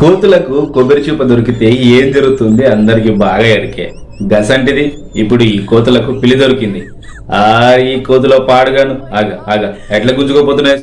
కోతులకు కొబ్బరి చూప దొరికితే ఏం జరుగుతుంది? అందరికి బాగా ఎడికే. గసంటిది. ఇప్పుడు ఈ కోతులకు పిలి దొరికింది. ఆ ఈ కోతులో పాడుగాను. ఆగ ఆగ. ఎట్లా గుంజుకోపోతున్నాయి